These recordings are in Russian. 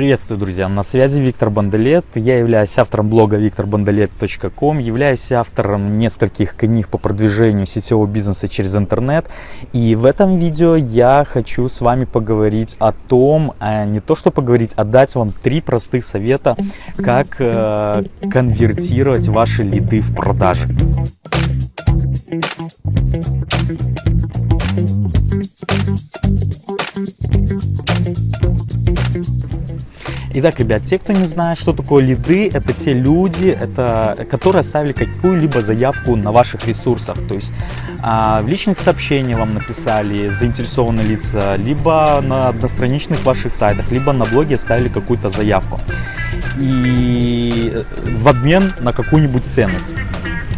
Приветствую, друзья! На связи Виктор Бандалет. Я являюсь автором блога викторбандалет.ком, являюсь автором нескольких книг по продвижению сетевого бизнеса через интернет. И в этом видео я хочу с вами поговорить о том, а не то что поговорить, а дать вам три простых совета, как э, конвертировать ваши лиды в продажи. Итак, ребят, те, кто не знает, что такое лиды, это те люди, это, которые оставили какую-либо заявку на ваших ресурсах. То есть а, в личных сообщениях вам написали заинтересованные лица, либо на одностраничных ваших сайтах, либо на блоге оставили какую-то заявку. И в обмен на какую-нибудь ценность.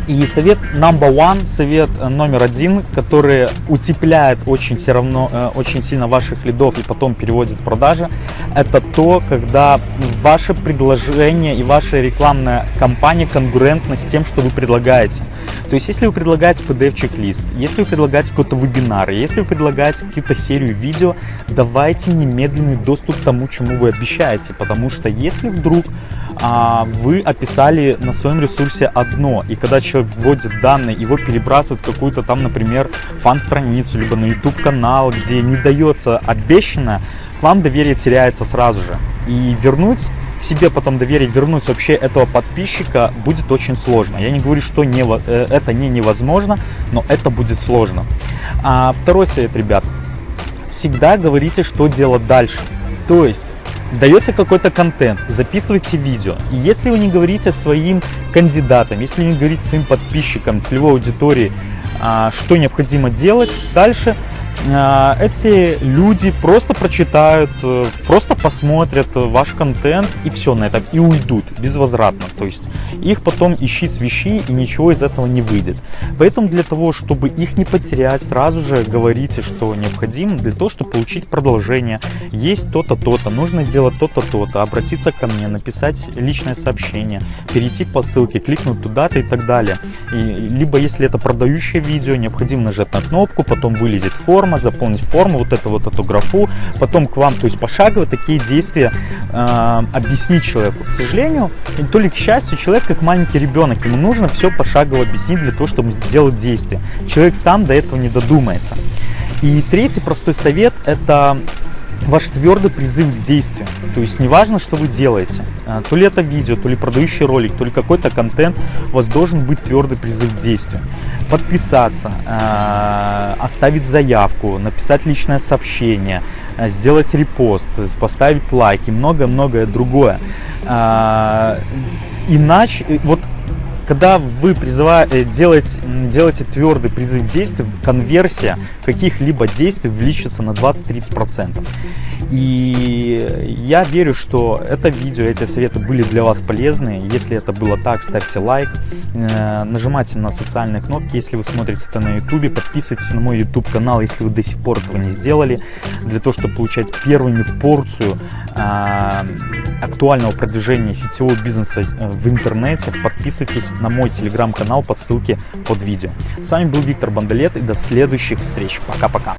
И совет number one, совет э, номер один, который утепляет очень все равно, э, очень сильно ваших лидов и потом переводит в продажи, это то, когда ваше предложение и ваша рекламная кампания конкурентна с тем, что вы предлагаете. То есть, если вы предлагаете PDF-чек-лист, если вы предлагаете какой-то вебинар, если вы предлагаете какую-то серию видео, давайте немедленный доступ к тому, чему вы обещаете. Потому что если вдруг а, вы описали на своем ресурсе одно, и когда человек вводит данные, его перебрасывают в какую-то там, например, фан-страницу, либо на YouTube-канал, где не дается обещанное, к вам доверие теряется сразу же. И вернуть себе потом доверие, вернуть вообще этого подписчика будет очень сложно. Я не говорю, что не, э, это не невозможно, но это будет сложно. А второй совет, ребят. Всегда говорите, что делать дальше. То есть даете какой-то контент, записывайте видео. И если вы не говорите своим кандидатам, если вы не говорите своим подписчикам, целевой аудитории, а, что необходимо делать дальше, эти люди просто прочитают, э, просто посмотрят ваш контент и все на этом, и уйдут безвозвратно. То есть их потом ищи свищи и ничего из этого не выйдет. Поэтому для того, чтобы их не потерять, сразу же говорите, что необходимо для того, чтобы получить продолжение. Есть то-то, то-то, нужно сделать то-то, то-то, обратиться ко мне, написать личное сообщение, перейти по ссылке, кликнуть туда-то и так далее. И, либо если это продающее видео, необходимо нажать на кнопку, потом вылезет форма, форма, заполнить форму, вот эту вот эту графу, потом к вам, то есть пошагово такие действия э, объяснить человеку. К сожалению, то ли к счастью, человек как маленький ребенок, ему нужно все пошагово объяснить для того, чтобы сделать действие. Человек сам до этого не додумается. И третий простой совет – это ваш твердый призыв к действию. То есть неважно, что вы делаете, а, то ли это видео, то ли продающий ролик, то ли какой-то контент, у вас должен быть твердый призыв к действию. Подписаться, а, оставить заявку, написать личное сообщение, а, сделать репост, поставить лайк и многое-многое другое. Иначе, вот когда вы призываете, делаете, делаете твердый призыв к действию, конверсия каких-либо действий увеличится на 20-30%. И я верю, что это видео, эти советы были для вас полезны. Если это было так, ставьте лайк, э, нажимайте на социальные кнопки, если вы смотрите это на YouTube, подписывайтесь на мой YouTube канал, если вы до сих пор этого не сделали, для того, чтобы получать первыми порцию а, актуального продвижения сетевого бизнеса э, в интернете, подписывайтесь на мой телеграм-канал по ссылке под видео. С вами был Виктор Бандалет и до следующих встреч. Пока-пока.